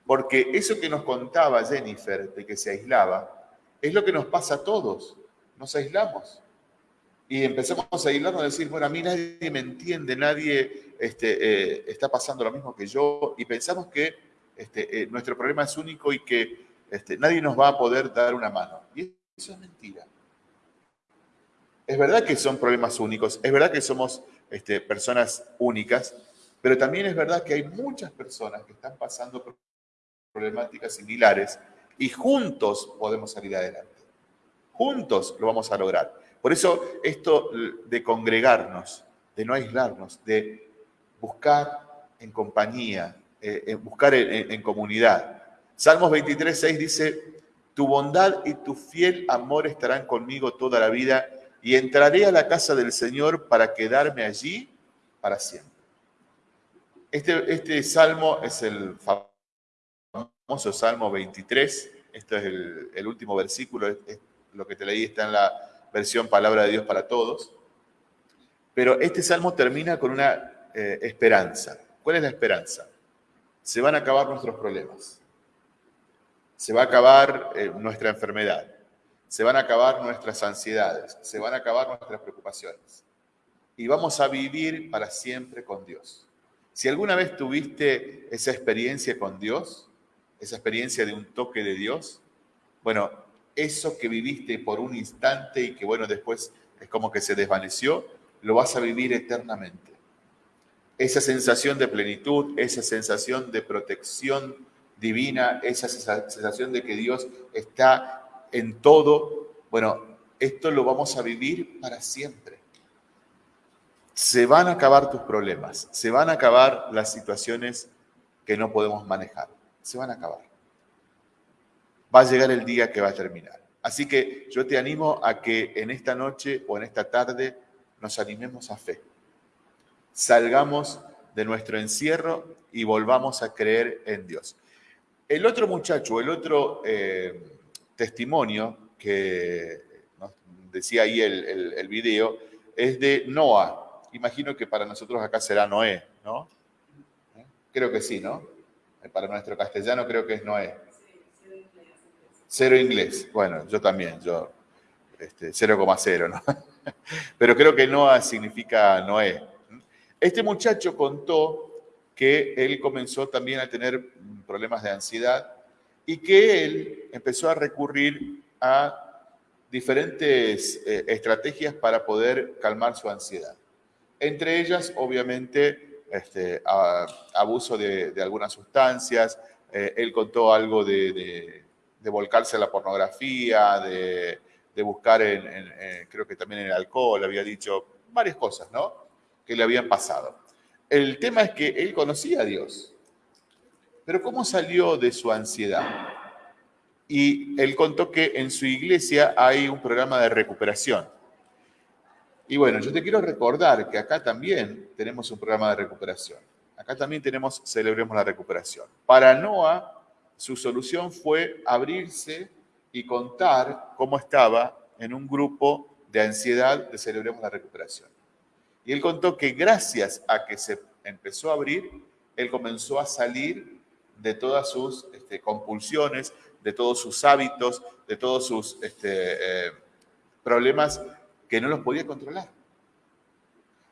Porque eso que nos contaba Jennifer de que se aislaba, es lo que nos pasa a todos. Nos aislamos. Y empezamos a aislarnos a decir, bueno, a mí nadie me entiende, nadie este, eh, está pasando lo mismo que yo. Y pensamos que este, eh, nuestro problema es único y que este, nadie nos va a poder dar una mano. Y eso es mentira. Es verdad que son problemas únicos, es verdad que somos personas únicas, pero también es verdad que hay muchas personas que están pasando problemáticas similares y juntos podemos salir adelante. Juntos lo vamos a lograr. Por eso esto de congregarnos, de no aislarnos, de buscar en compañía, eh, buscar en, en comunidad. Salmos 23, 6 dice, tu bondad y tu fiel amor estarán conmigo toda la vida y entraré a la casa del Señor para quedarme allí para siempre. Este, este salmo es el famoso Salmo 23, este es el, último versículo, lo que te leí está en la versión Palabra de Dios para Todos, pero este salmo termina con una eh, esperanza. ¿Cuál es la esperanza? Se van a acabar nuestros problemas, se va a acabar eh, nuestra enfermedad, se van a acabar nuestras ansiedades, se van a acabar nuestras preocupaciones. Y vamos a vivir para siempre con Dios. Si alguna vez tuviste esa experiencia con Dios, esa experiencia de un toque de Dios, bueno, eso que viviste por un instante y que bueno, después es como que se desvaneció, lo vas a vivir eternamente. Esa sensación de plenitud, esa sensación de protección divina, esa sensación de que Dios está en todo, bueno, esto lo vamos a vivir para siempre. Se van a acabar tus problemas, se van a acabar las situaciones que no podemos manejar, se van a acabar. Va a llegar el día que va a terminar. Así que yo te animo a que en esta noche o en esta tarde nos animemos a fe. Salgamos de nuestro encierro y volvamos a creer en Dios. El otro muchacho, el otro... Eh, testimonio que nos decía ahí el, el, video es de Noah. Imagino que para nosotros acá será Noé, ¿no? Creo que sí, ¿no? Para nuestro castellano creo que es Noé. Cero inglés. Bueno, yo también, yo este, 0,0, ¿no? <laughs> Pero creo que Noah significa Noé. Este muchacho contó que él comenzó también a tener problemas de ansiedad y que él empezó a recurrir a diferentes eh, estrategias para poder calmar su ansiedad. Entre ellas, obviamente, este, abuso de, algunas sustancias. Eh, él contó algo de, volcarse a la pornografía, de, buscar en, creo que también en el alcohol, había dicho varias cosas, ¿no? Que le habían pasado. El tema es que él conocía a Dios. Pero ¿cómo salió de su ansiedad? Y él contó que en su iglesia hay un programa de recuperación. Y bueno, yo te quiero recordar que acá también tenemos un programa de recuperación. Acá también tenemos Celebremos la Recuperación. Para Noah, su solución fue abrirse y contar cómo estaba en un grupo de ansiedad de Celebremos la Recuperación. Y él contó que gracias a que se empezó a abrir, él comenzó a salir de todas sus este, compulsiones, de todos sus hábitos, de todos sus este, eh, problemas que no los podía controlar.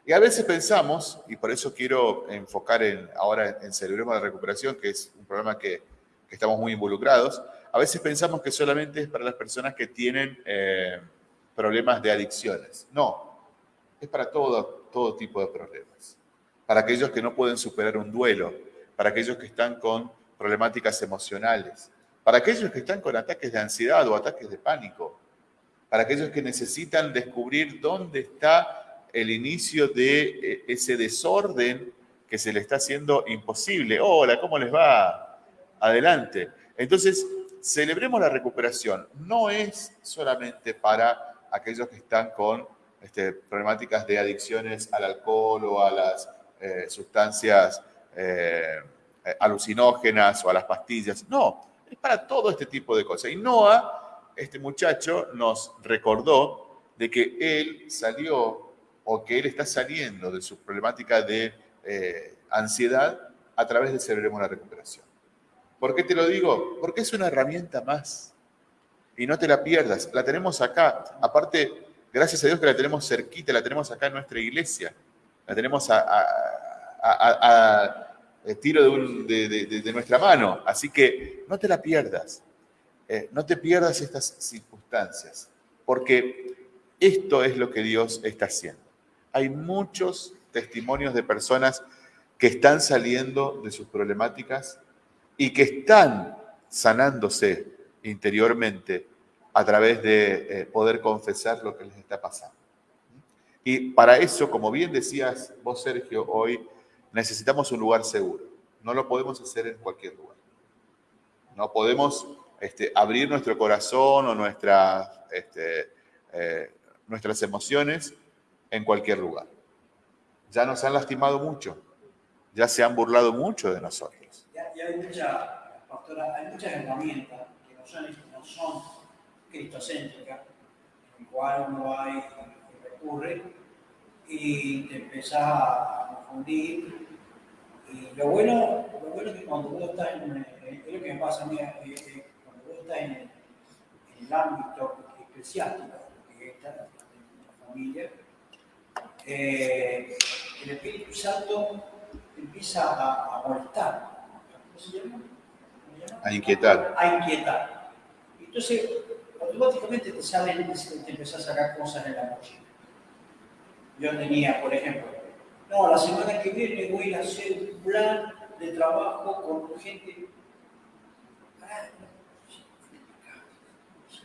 Y a veces pensamos, y por eso quiero enfocar en, ahora en Celebremos de Recuperación, que es un programa que, estamos muy involucrados, a veces pensamos que solamente es para las personas que tienen eh, problemas de adicciones. No, es para todo, todo tipo de problemas. Para aquellos que no pueden superar un duelo, para aquellos que están con problemáticas emocionales, para aquellos que están con ataques de ansiedad o ataques de pánico, para aquellos que necesitan descubrir dónde está el inicio de eh, ese desorden que se le está haciendo imposible. Hola, ¿cómo les va? Adelante. Entonces, celebremos la recuperación. No es solamente para aquellos que están con este, problemáticas de adicciones al alcohol o a las eh, sustancias eh, alucinógenas o a las pastillas. No, es para todo este tipo de cosas. Y Noah, este muchacho, nos recordó de que él salió o que él está saliendo de su problemática de eh, ansiedad a través de Celebremos la Recuperación. ¿Por qué te lo digo? Porque es una herramienta más. Y no te la pierdas. La tenemos acá. Aparte, gracias a Dios que la tenemos cerquita, la tenemos acá en nuestra iglesia. La tenemos a, tiro de, nuestra mano. Así que no te la pierdas. Eh, no te pierdas estas circunstancias. Porque esto es lo que Dios está haciendo. Hay muchos testimonios de personas que están saliendo de sus problemáticas y que están sanándose interiormente a través de eh, poder confesar lo que les está pasando. Y para eso, como bien decías vos, Sergio, hoy necesitamos un lugar seguro. No lo podemos hacer en cualquier lugar. No podemos este, abrir nuestro corazón o nuestra, este, eh, nuestras emociones en cualquier lugar. Ya nos han lastimado mucho, ya se han burlado mucho de nosotros. Ya, hay, mucha, pastora, hay muchas herramientas que no son, no son cristocéntricas, en el cual uno hay recurre y te empezás a confundir. Y lo bueno, lo bueno es que cuando vos estás en, es lo que me pasa a mí, cuando vos en el, en el ámbito eclesiástico, que en la familia, eh, el Espíritu Santo empieza a, a molestar. ¿Cómo se llama? A inquietar. A inquietar. Entonces, automáticamente te salen, te empiezas a sacar cosas en la noche. Yo tenía, por ejemplo, no, la semana que viene voy a hacer un plan de trabajo con gente.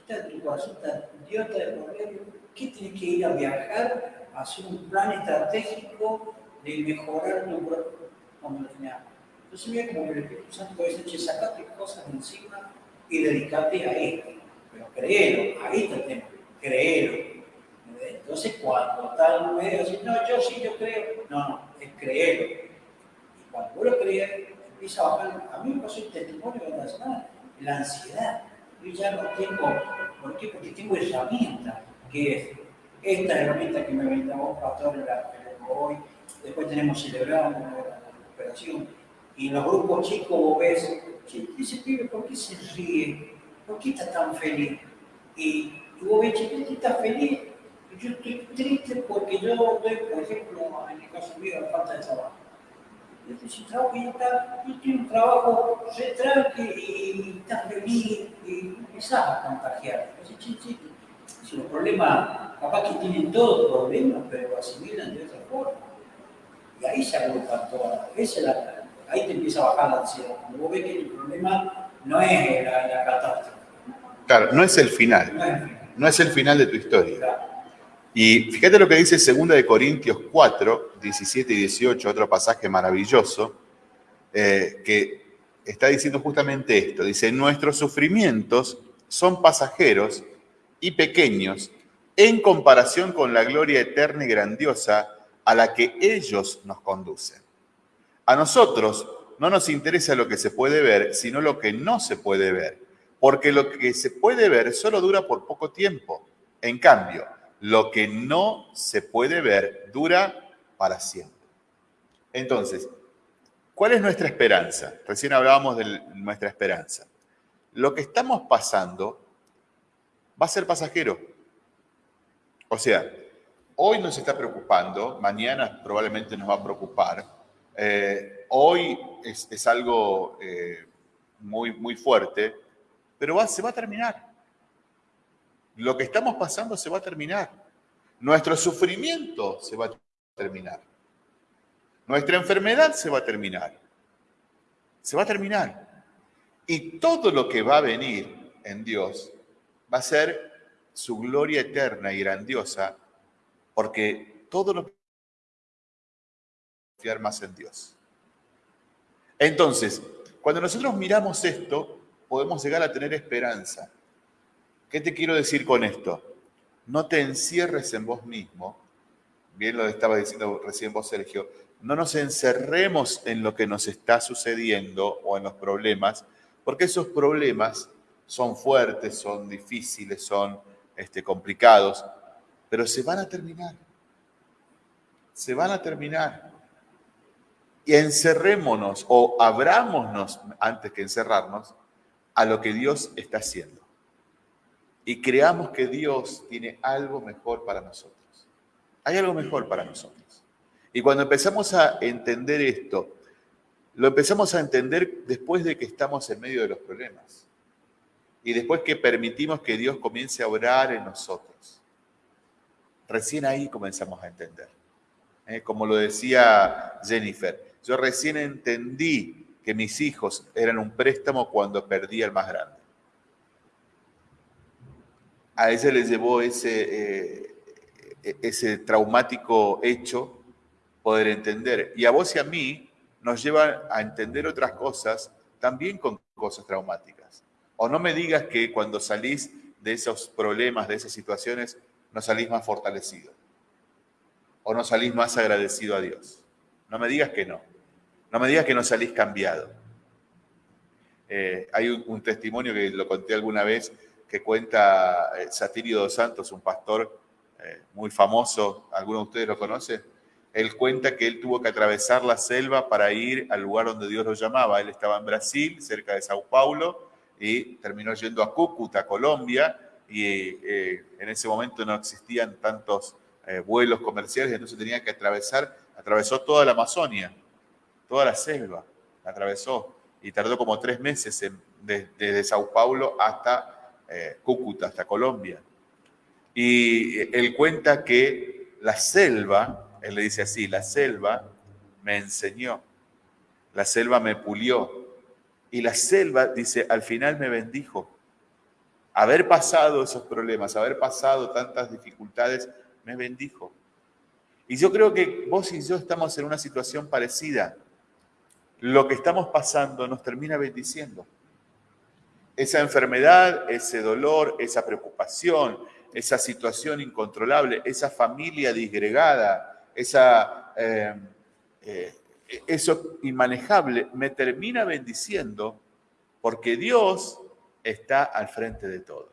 Está corazón, está idiota de poder. ¿Qué tienes que ir a viajar hacer un plan estratégico de mejorar tu tenía. Entonces mira como el Espíritu Santo dice, che, sacate cosas de encima y dedicate a esto. Pero créelo, ahí está el tema, créelo. Entonces cuando en medio así, no, yo sí, yo creo. No, no, es creerlo. Y cuando vos lo crees, empieza a bajar. A mí me pasó el testimonio de la la ansiedad. Yo ya no tengo, ¿por qué? Porque tengo herramientas, que es esta herramienta que me brindamos Pastor en la hoy, después tenemos celebrado la recuperación. Y los grupos chicos vos ves, ese pibe, ¿por qué se ríe? ¿Por qué está tan feliz? Y, vos ves, che, ¿por qué está feliz? Yo estoy triste porque yo doy, por ejemplo, en el caso mío, la falta de trabajo. Yo estoy trabajo y está, yo tengo un trabajo re tranqui y está feliz y empezás a contagiar. Si los problemas capaz que tienen todos problemas, pero asimilan de otra forma. Y ahí se agrupan todas. ahí te empieza a bajar la ansiedad. Cuando vos ves que el problema no es la, la catástrofe. Claro, no es el final. No es el final, de tu historia. Y fíjate lo que dice 2 de Corintios 4, 17 y 18, otro pasaje maravilloso, eh, que está diciendo justamente esto. Dice, nuestros sufrimientos son pasajeros y pequeños en comparación con la gloria eterna y grandiosa a la que ellos nos conducen. A nosotros no nos interesa lo que se puede ver, sino lo que no se puede ver, porque lo que se puede ver solo dura por poco tiempo. En cambio, lo que no se puede ver dura para siempre. Entonces, ¿cuál es nuestra esperanza? Recién hablábamos de nuestra esperanza. Lo que estamos pasando va a ser pasajero o sea, hoy nos está preocupando, mañana probablemente nos va a preocupar. Eh, hoy es, algo eh, muy, muy fuerte, pero se va a terminar. Lo que estamos pasando se va a terminar. Nuestro sufrimiento se va a terminar. Nuestra enfermedad se va a terminar. Se va a terminar. Y todo lo que va a venir en Dios va a ser su gloria eterna y grandiosa, porque todo lo que confiar más en Dios. Entonces, cuando nosotros miramos esto, podemos llegar a tener esperanza. ¿Qué te quiero decir con esto? no te encierres en vos mismo, bien lo estaba diciendo recién vos, Sergio, no nos encerremos en lo que nos está sucediendo o en los problemas, porque esos problemas son fuertes, son difíciles, son este, complicados, pero se van a terminar. Se van a terminar. Y encerrémonos o abrámonos antes que encerrarnos a lo que Dios está haciendo. Y creamos que Dios tiene algo mejor para nosotros. Hay algo mejor para nosotros. Y cuando empezamos a entender esto, lo empezamos a entender después de que estamos en medio de los problemas. Y después que permitimos que Dios comience a orar en nosotros. Recién ahí comenzamos a entender. ¿eh? Como lo decía Jennifer, yo recién entendí que mis hijos eran un préstamo cuando perdí al más grande. A ella le llevó ese, eh, ese traumático hecho poder entender. Y a vos y a mí nos lleva a entender otras cosas también con cosas traumáticas. O no me digas que cuando salís de esos problemas, de esas situaciones, no salís más fortalecido. O no salís más agradecido a Dios. No me digas que no. No me digas que no salís cambiado. Eh, hay un, testimonio que lo conté alguna vez que cuenta eh, Satirio dos Santos, un pastor eh, muy famoso. ¿Alguno de ustedes lo conoce? él cuenta que él tuvo que atravesar la selva para ir al lugar donde Dios lo llamaba. Él estaba en Brasil, cerca de Sao Paulo, y terminó yendo a Cúcuta, Colombia, y eh, en ese momento no existían tantos vuelos comerciales, entonces tenía que atravesar, atravesó toda la Amazonia, toda la selva, la atravesó, y tardó como tres meses desde Sao Paulo hasta eh, Cúcuta, hasta Colombia. Y él cuenta que la selva él le dice así, la selva me enseñó, la selva me pulió y la selva, dice, al final me bendijo. Haber pasado esos problemas, haber pasado tantas dificultades, me bendijo. Y yo creo que vos y yo estamos en una situación parecida. Lo que estamos pasando nos termina bendiciendo. Esa enfermedad, ese dolor, esa preocupación, esa situación incontrolable, esa familia disgregada, esa, eh, eh, eso inmanejable me termina bendiciendo porque Dios está al frente de todo.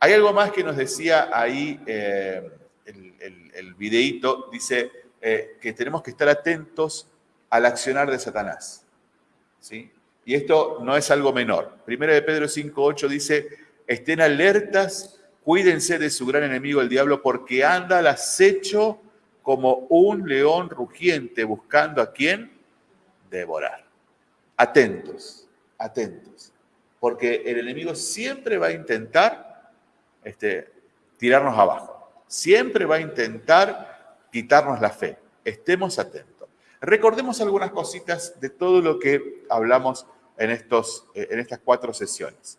Hay algo más que nos decía ahí eh, el, el, videíto, dice que tenemos que estar atentos al accionar de Satanás. ¿sí? Y esto no es algo menor. Primera de Pedro 5.8 dice, estén alertas, cuídense de su gran enemigo el diablo, porque anda al acecho como un león rugiente buscando a quién devorar. Atentos, atentos, porque el enemigo siempre va a intentar este, tirarnos abajo, siempre va a intentar quitarnos la fe. Estemos atentos. Recordemos algunas cositas de todo lo que hablamos en, estos, en estas cuatro sesiones.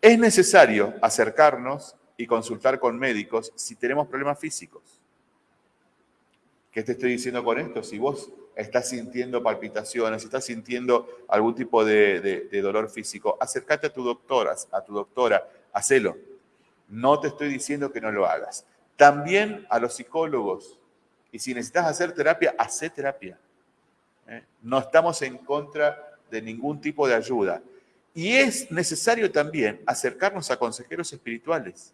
Es necesario acercarnos y consultar con médicos si tenemos problemas físicos ¿Qué te estoy diciendo con esto? Si vos estás sintiendo palpitaciones, si estás sintiendo algún tipo de, dolor físico, acércate a tu doctora, a tu doctora, hacelo. No te estoy diciendo que no lo hagas. También a los psicólogos. Y si necesitas hacer terapia, haz terapia. ¿eh? No estamos en contra de ningún tipo de ayuda. Y es necesario también acercarnos a consejeros espirituales.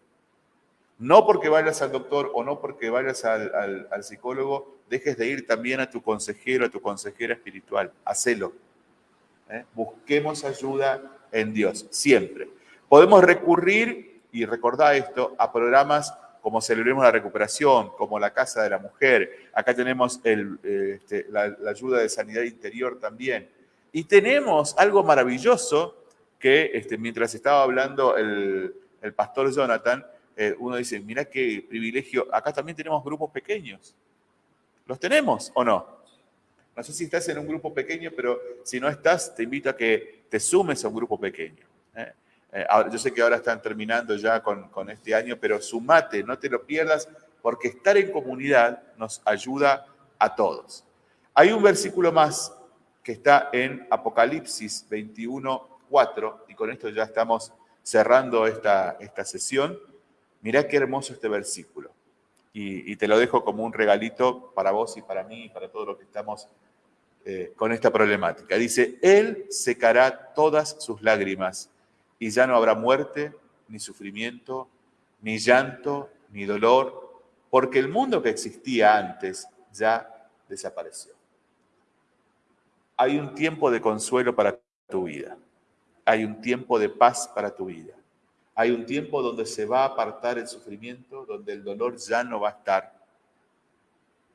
No porque vayas al doctor o no porque vayas al, psicólogo, dejes de ir también a tu consejero, a tu consejera espiritual. Hacelo. ¿eh? Busquemos ayuda en Dios, siempre. Podemos recurrir, y recordar esto, a programas como Celebremos la Recuperación, como la Casa de la Mujer. Acá tenemos este, la, ayuda de sanidad interior también. Y tenemos algo maravilloso que este, mientras estaba hablando el, el pastor Jonathan, eh, uno dice, mira qué privilegio, acá también tenemos grupos pequeños. ¿Los tenemos o no? No sé si estás en un grupo pequeño, pero si no estás, te invito a que te sumes a un grupo pequeño. ¿eh? Eh, yo sé que ahora están terminando ya con, con este año, pero sumate, no te lo pierdas, porque estar en comunidad nos ayuda a todos. Hay un versículo más que está en Apocalipsis 21, 4, y con esto ya estamos cerrando esta, esta sesión Mirá qué hermoso este versículo. Y, te lo dejo como un regalito para vos y para mí y para todos los que estamos eh, con esta problemática. Dice, Él secará todas sus lágrimas y ya no habrá muerte, ni sufrimiento, ni llanto, ni dolor, porque el mundo que existía antes ya desapareció. Hay un tiempo de consuelo para tu vida. Hay un tiempo de paz para tu vida. Hay un tiempo donde se va a apartar el sufrimiento, donde el dolor ya no va a estar.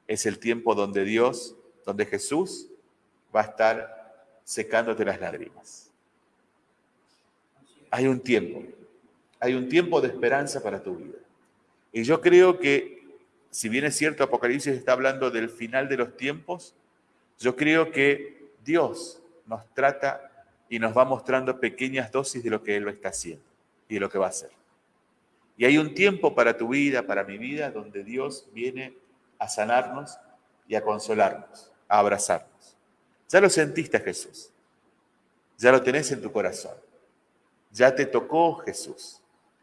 Es el tiempo donde Dios, donde Jesús va a estar secándote las lágrimas. Hay un tiempo, hay un tiempo de esperanza para tu vida. Y yo creo que, si bien es cierto, Apocalipsis está hablando del final de los tiempos, yo creo que Dios nos trata y nos va mostrando pequeñas dosis de lo que Él lo está haciendo y de lo que va a hacer. Y hay un tiempo para tu vida, para mi vida, donde Dios viene a sanarnos y a consolarnos, a abrazarnos. Ya lo sentiste Jesús, ya lo tenés en tu corazón, ya te tocó Jesús.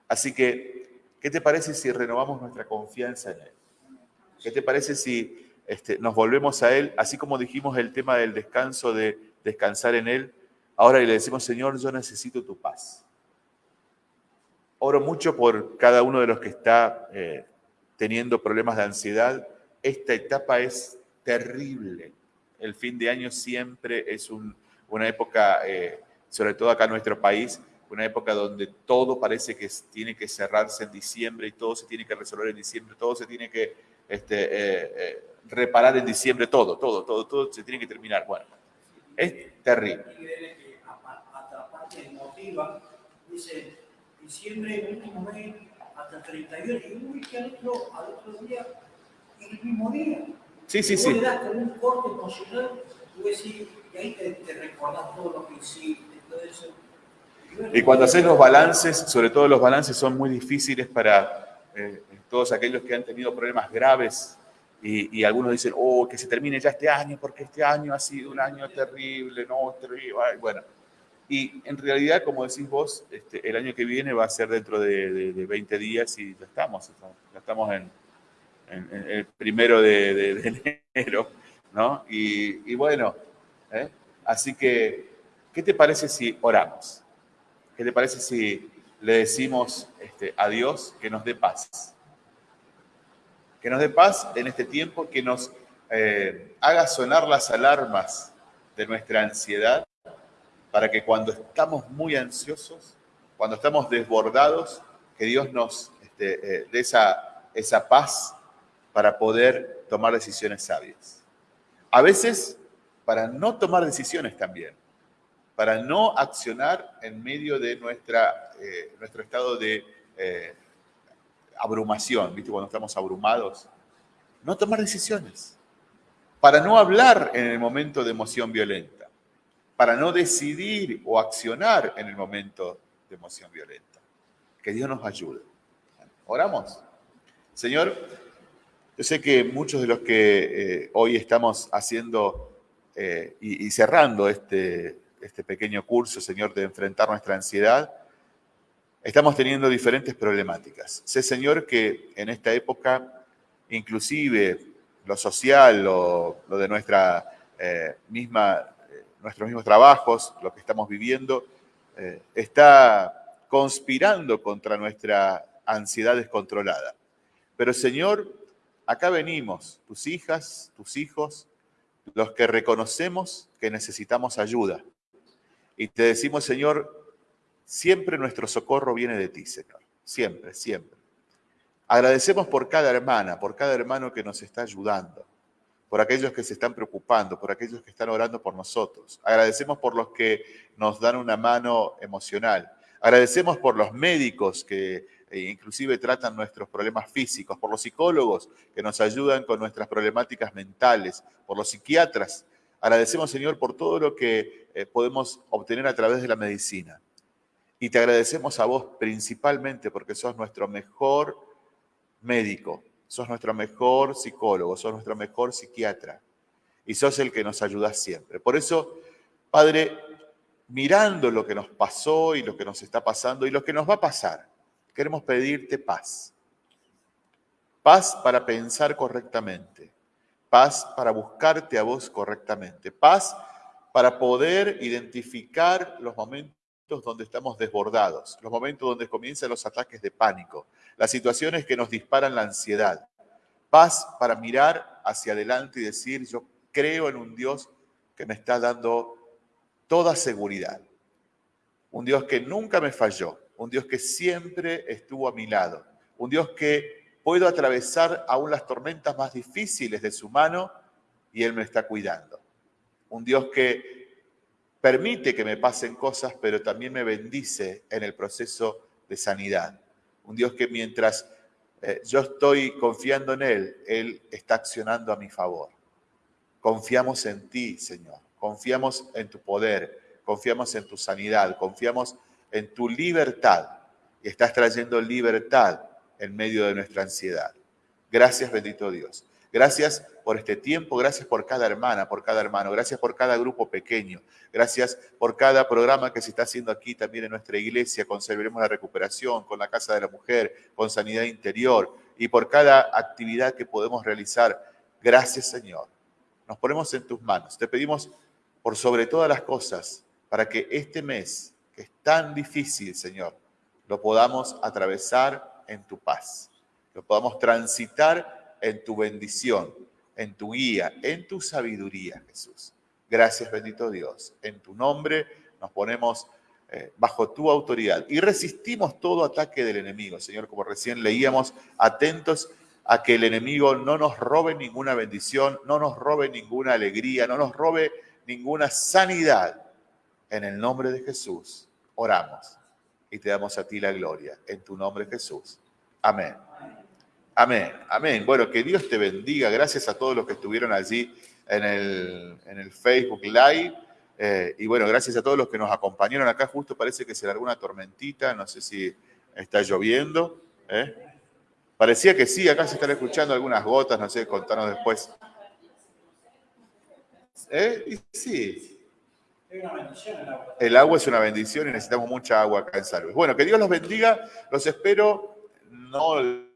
Así que, ¿qué te parece si renovamos nuestra confianza en Él? ¿Qué te parece si este, nos volvemos a Él, así como dijimos el tema del descanso, de descansar en Él? Ahora le decimos, Señor, yo necesito tu paz. Oro mucho por cada uno de los que está eh, teniendo problemas de ansiedad. Esta etapa es terrible. El fin de año siempre es una época, eh, sobre todo acá en nuestro país, una época donde todo parece que tiene que cerrarse en diciembre y todo se tiene que resolver en diciembre, todo se tiene que este, eh, reparar en diciembre, todo, todo, todo, todo se tiene que terminar. Bueno, es terrible emotiva, dice, diciembre, el último mes, hasta 31, y uy, que al otro, al otro día, el mismo día. Sí, sí, sí. le das como un corte emocional, tú decís, y ahí te, te recordás todo lo que hiciste, todo eso. Y cuando haces los balances, sobre todo los balances son muy difíciles para eh, todos aquellos que han tenido problemas graves y, y, algunos dicen, oh, que se termine ya este año porque este año ha sido un año terrible, no, terrible. Bueno, y en realidad, como decís vos, este, el año que viene va a ser dentro de, 20 días y ya estamos, ya estamos en, el primero de, enero, ¿no? Y, bueno, ¿eh? así que, ¿qué te parece si oramos? ¿Qué te parece si le decimos este, a Dios que nos dé paz? Que nos dé paz en este tiempo, que nos eh, haga sonar las alarmas de nuestra ansiedad para que cuando estamos muy ansiosos, cuando estamos desbordados, que Dios nos este, eh, dé esa, esa paz para poder tomar decisiones sabias. A veces para no tomar decisiones también, para no accionar en medio de nuestra, eh, nuestro estado de eh, abrumación, ¿viste? Cuando estamos abrumados, no tomar decisiones, para no hablar en el momento de emoción violenta para no decidir o accionar en el momento de emoción violenta. Que Dios nos ayude. Oramos. Señor, yo sé que muchos de los que eh, hoy estamos haciendo y, cerrando este, este pequeño curso, Señor, de enfrentar nuestra ansiedad, estamos teniendo diferentes problemáticas. Sé, Señor, que en esta época, inclusive lo social, lo, de nuestra eh, misma nuestros mismos trabajos, lo que estamos viviendo, eh, está conspirando contra nuestra ansiedad descontrolada. Pero Señor, acá venimos, tus hijas, tus hijos, los que reconocemos que necesitamos ayuda. Y te decimos, Señor, siempre nuestro socorro viene de ti, Señor. Siempre, siempre. Agradecemos por cada hermana, por cada hermano que nos está ayudando por aquellos que se están preocupando, por aquellos que están orando por nosotros. Agradecemos por los que nos dan una mano emocional. Agradecemos por los médicos que eh, inclusive tratan nuestros problemas físicos, por los psicólogos que nos ayudan con nuestras problemáticas mentales, por los psiquiatras. Agradecemos, Señor, por todo lo que eh, podemos obtener a través de la medicina. Y te agradecemos a vos principalmente porque sos nuestro mejor médico, sos nuestro mejor psicólogo, sos nuestro mejor psiquiatra y sos el que nos ayuda siempre. Por eso, Padre, mirando lo que nos pasó y lo que nos está pasando y lo que nos va a pasar, queremos pedirte paz. paz para pensar correctamente, paz para buscarte a vos correctamente, paz para poder identificar los momentos donde estamos desbordados, los momentos donde comienzan los ataques de pánico, las situaciones que nos disparan la ansiedad. Paz para mirar hacia adelante y decir, yo creo en un Dios que me está dando toda seguridad. Un Dios que nunca me falló, un Dios que siempre estuvo a mi lado, un Dios que puedo atravesar aún las tormentas más difíciles de su mano y Él me está cuidando. Un Dios que permite que me pasen cosas, pero también me bendice en el proceso de sanidad. Un Dios que mientras eh, yo estoy confiando en Él, Él está accionando a mi favor. Confiamos en ti, Señor. Confiamos en tu poder. Confiamos en tu sanidad. Confiamos en tu libertad. Y estás trayendo libertad en medio de nuestra ansiedad. Gracias, bendito Dios. Gracias por este tiempo, gracias por cada hermana, por cada hermano, gracias por cada grupo pequeño, gracias por cada programa que se está haciendo aquí también en nuestra iglesia, con Serviremos la Recuperación, con la Casa de la Mujer, con Sanidad Interior y por cada actividad que podemos realizar. Gracias Señor. Nos ponemos en tus manos. Te pedimos por sobre todas las cosas para que este mes, que es tan difícil, Señor, lo podamos atravesar en tu paz, lo podamos transitar en tu bendición, en tu guía, en tu sabiduría, Jesús. Gracias, bendito Dios. En tu nombre nos ponemos eh, bajo tu autoridad y resistimos todo ataque del enemigo, Señor, como recién leíamos, atentos a que el enemigo no nos robe ninguna bendición, no nos robe ninguna alegría, no nos robe ninguna sanidad. En el nombre de Jesús oramos y te damos a ti la gloria. En tu nombre, Jesús. Amén. Amén, amén. Bueno, que Dios te bendiga. Gracias a todos los que estuvieron allí en el, en el Facebook Live. Eh, y bueno, gracias a todos los que nos acompañaron acá. Justo parece que se largó una tormentita. No sé si está lloviendo. ¿eh? Parecía que sí. Acá se están escuchando algunas gotas. No sé, contanos después. ¿Eh? Y sí. El agua es una bendición y necesitamos mucha agua acá en Salves. Bueno, que Dios los bendiga. Los espero. No el,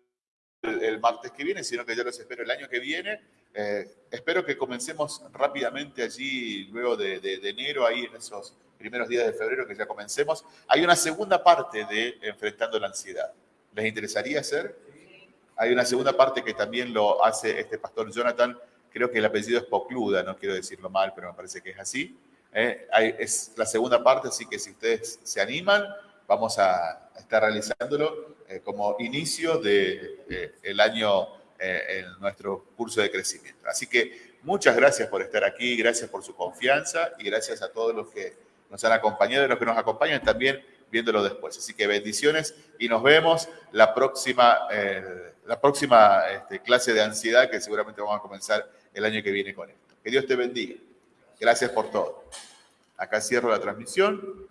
martes que viene, sino que yo los espero el año que viene. Eh, espero que comencemos rápidamente allí, luego de, enero, ahí en esos primeros días de febrero que ya comencemos. Hay una segunda parte de Enfrentando la Ansiedad. ¿Les interesaría hacer? Hay una segunda parte que también lo hace este pastor Jonathan. Creo que el apellido es Pocluda, no quiero decirlo mal, pero me parece que es así. Eh, es la segunda parte, así que si ustedes se animan, vamos a estar realizándolo eh, como inicio del de, el año eh, en nuestro curso de crecimiento. Así que muchas gracias por estar aquí, gracias por su confianza y gracias a todos los que nos han acompañado y los que nos acompañan también viéndolo después. Así que bendiciones y nos vemos la próxima, la próxima este, clase de ansiedad que seguramente vamos a comenzar el año que viene con esto. Que Dios te bendiga. Gracias por todo. Acá cierro la transmisión.